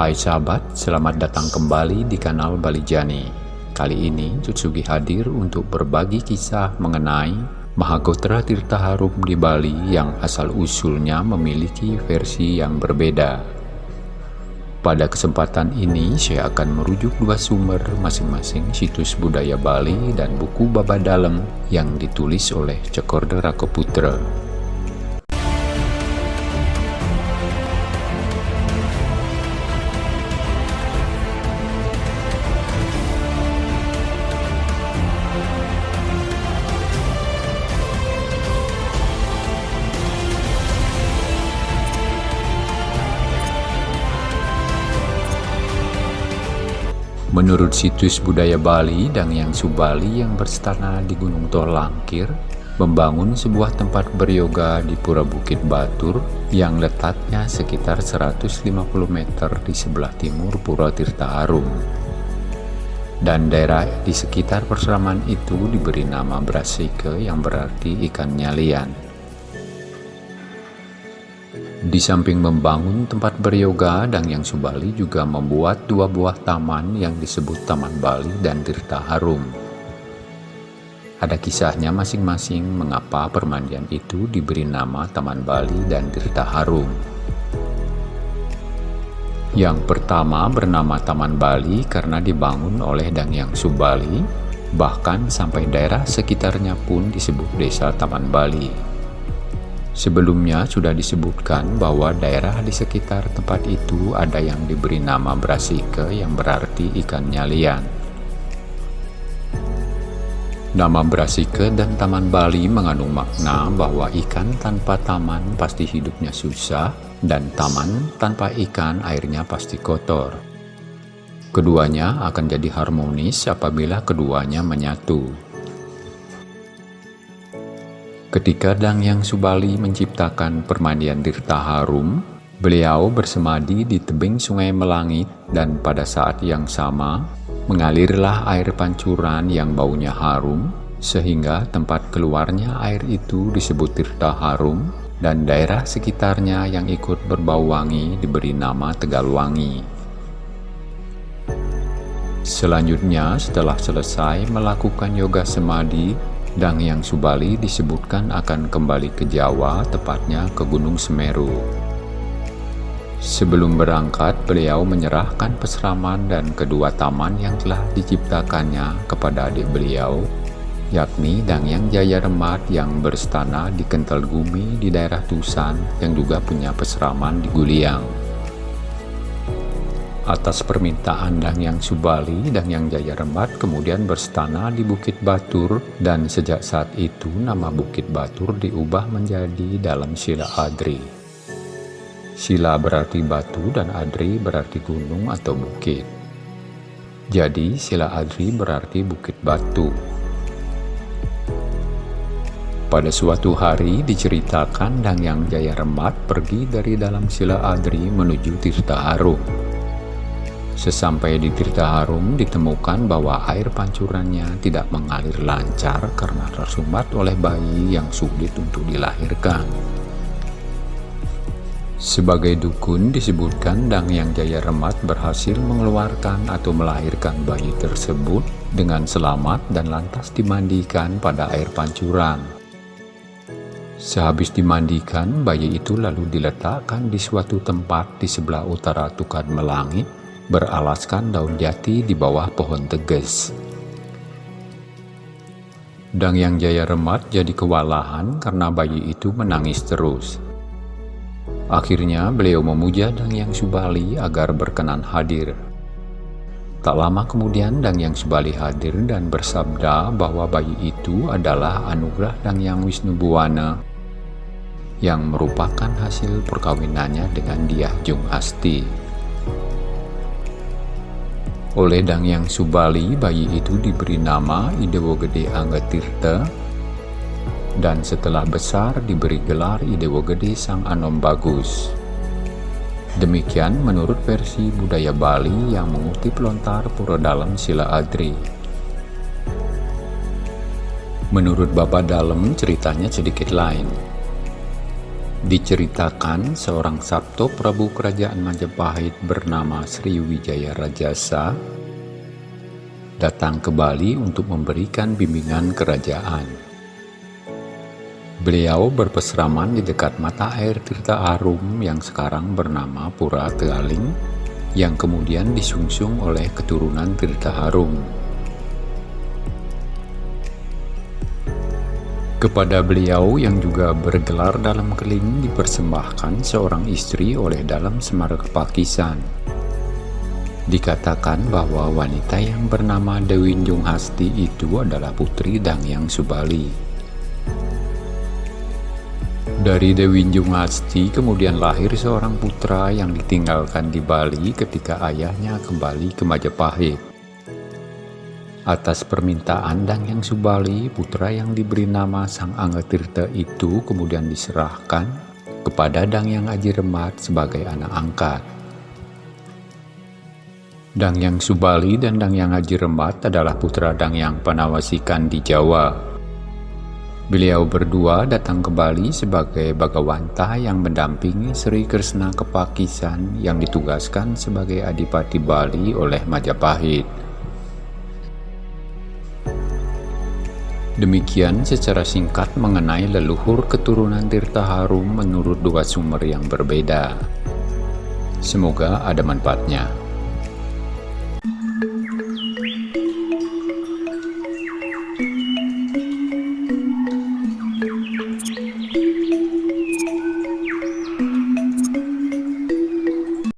Hai sahabat, selamat datang kembali di kanal Bali Jani. Kali ini Jutsugi hadir untuk berbagi kisah mengenai Mahagotra Tirta Harum di Bali yang asal-usulnya memiliki versi yang berbeda. Pada kesempatan ini saya akan merujuk dua sumber masing-masing situs budaya Bali dan buku Baba Dalem yang ditulis oleh Cekorda Rakoputra. Menurut situs budaya Bali dan yang Subali yang berstana di Gunung Tolangkir, membangun sebuah tempat beryoga di Pura Bukit Batur yang letaknya sekitar 150 meter di sebelah timur Pura Tirta Harum. Dan daerah di sekitar perseraman itu diberi nama Brasike yang berarti ikan nyalian. Di samping membangun tempat beryoga, dan yang Subali juga membuat dua buah taman yang disebut Taman Bali dan Tirta Harum. Ada kisahnya masing-masing mengapa permandian itu diberi nama Taman Bali dan Tirta Harum. Yang pertama bernama Taman Bali karena dibangun oleh Dangyang Subali, bahkan sampai daerah sekitarnya pun disebut Desa Taman Bali. Sebelumnya sudah disebutkan bahwa daerah di sekitar tempat itu ada yang diberi nama Brasike yang berarti ikan nyalian. Nama Brasike dan Taman Bali mengandung makna bahwa ikan tanpa taman pasti hidupnya susah dan taman tanpa ikan airnya pasti kotor. Keduanya akan jadi harmonis apabila keduanya menyatu. Ketika Dang Yang Subali menciptakan permandian Tirta Harum, beliau bersemadi di tebing sungai Melangit dan pada saat yang sama mengalirlah air pancuran yang baunya harum sehingga tempat keluarnya air itu disebut Tirta Harum dan daerah sekitarnya yang ikut berbau wangi diberi nama Tegalwangi. Selanjutnya setelah selesai melakukan yoga semadi Dang Yang Subali disebutkan akan kembali ke Jawa, tepatnya ke Gunung Semeru. Sebelum berangkat, beliau menyerahkan peseraman dan kedua taman yang telah diciptakannya kepada adik beliau, yakni Dang Yang Jaya Remat yang berstana di Kental Gumi di daerah Tusan yang juga punya peseraman di Guliang. Atas permintaan Dangyang Subali, Dangyang Jaya Rembat kemudian berstana di Bukit Batur dan sejak saat itu nama Bukit Batur diubah menjadi dalam Sila Adri. Sila berarti batu dan Adri berarti gunung atau bukit. Jadi Sila Adri berarti Bukit Batu. Pada suatu hari diceritakan Dangyang Jaya Remat pergi dari dalam Sila Adri menuju Tirta Harum. Sesampai di Tirta Harum ditemukan bahwa air pancurannya tidak mengalir lancar karena tersumbat oleh bayi yang sulit untuk dilahirkan. Sebagai dukun disebutkan Dang Yang Jaya Remat berhasil mengeluarkan atau melahirkan bayi tersebut dengan selamat dan lantas dimandikan pada air pancuran. Sehabis dimandikan, bayi itu lalu diletakkan di suatu tempat di sebelah utara Tukan Melangit beralaskan daun jati di bawah pohon teges. Dang Yang Jaya Remat jadi kewalahan karena bayi itu menangis terus. Akhirnya beliau memuja Dang Yang Subali agar berkenan hadir. Tak lama kemudian Dang Yang Subali hadir dan bersabda bahwa bayi itu adalah anugerah Dang Yang Wisnu Buwana yang merupakan hasil perkawinannya dengan Diah Jung Asti. Oleh Dang Yang Subali, bayi itu diberi nama Idewo Gede Anggatirta dan setelah besar diberi gelar Idewo Gede Sang Anom Bagus. Demikian menurut versi budaya Bali yang mengutip lontar pura dalam Sila Adri. Menurut Bapak Dalam ceritanya sedikit lain. Diceritakan seorang Sabto Prabu Kerajaan Majapahit bernama Sriwijaya Rajasa datang ke Bali untuk memberikan bimbingan kerajaan. Beliau berpesraman di dekat mata air Tirta Arum yang sekarang bernama Pura Tealing yang kemudian disungsung oleh keturunan Tirta Harum. Kepada beliau yang juga bergelar dalam keling dipersembahkan seorang istri oleh dalam Semar Kepakisan. Dikatakan bahwa wanita yang bernama Dewi Jung Hasti itu adalah putri Dangyang Subali. Dari Dewi Jung Hasti kemudian lahir seorang putra yang ditinggalkan di Bali ketika ayahnya kembali ke Majapahit. Atas permintaan Dang Yang Subali, putra yang diberi nama Sang Angga Tirta itu kemudian diserahkan kepada Dang Yang Aji Remat sebagai anak angkat. Dang Yang Subali dan Dang Yang Aji Remat adalah putra Dang Yang Panawasikan di Jawa. Beliau berdua datang ke Bali sebagai Bagawanta yang mendampingi Sri Kresna Kepakisan yang ditugaskan sebagai Adipati Bali oleh Majapahit. Demikian secara singkat mengenai leluhur keturunan Tirta Harum menurut dua sumber yang berbeda. Semoga ada manfaatnya.